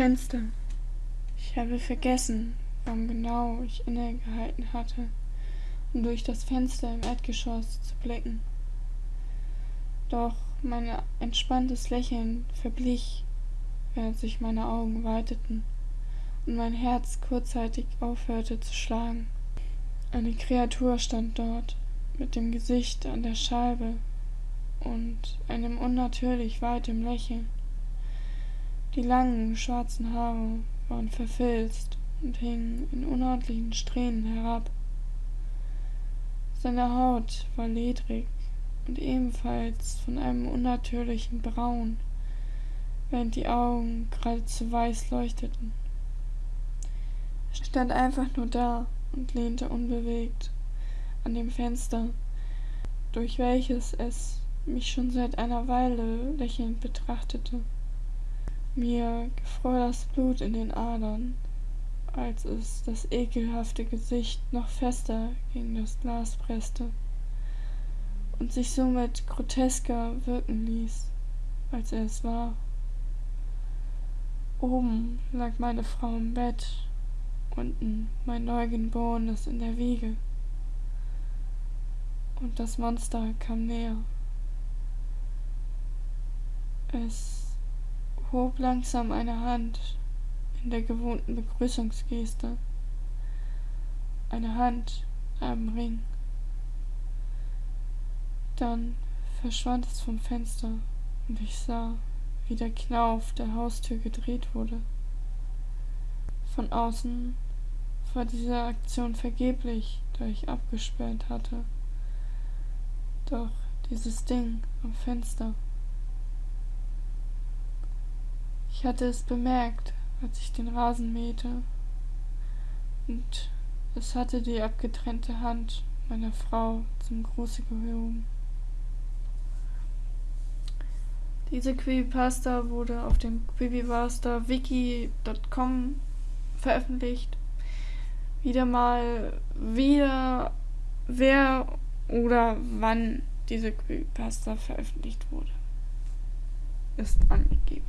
Fenster. Ich habe vergessen, warum genau ich innegehalten hatte, um durch das Fenster im Erdgeschoss zu blicken. Doch mein entspanntes Lächeln verblich, während sich meine Augen weiteten und mein Herz kurzzeitig aufhörte zu schlagen. Eine Kreatur stand dort, mit dem Gesicht an der Scheibe und einem unnatürlich weitem Lächeln. Die langen, schwarzen Haare waren verfilzt und hingen in unordentlichen Strähnen herab. Seine Haut war ledrig und ebenfalls von einem unnatürlichen Braun, während die Augen geradezu weiß leuchteten. Er stand einfach nur da und lehnte unbewegt an dem Fenster, durch welches es mich schon seit einer Weile lächelnd betrachtete. Mir gefror das Blut in den Adern, als es das ekelhafte Gesicht noch fester gegen das Glas presste und sich somit grotesker wirken ließ, als er es war. Oben lag meine Frau im Bett, unten mein Neugeborenes in der Wiege. Und das Monster kam näher. Es hob langsam eine Hand in der gewohnten Begrüßungsgeste. Eine Hand am Ring. Dann verschwand es vom Fenster und ich sah, wie der Knauf der Haustür gedreht wurde. Von außen war diese Aktion vergeblich, da ich abgesperrt hatte. Doch dieses Ding am Fenster. Ich hatte es bemerkt, als ich den Rasen mähte, und es hatte die abgetrennte Hand meiner Frau zum Gruße gehoben. Diese Creepypasta wurde auf dem creepypasta-wiki.com veröffentlicht. Wieder mal, wieder, wer oder wann diese Creepypasta veröffentlicht wurde, ist angegeben.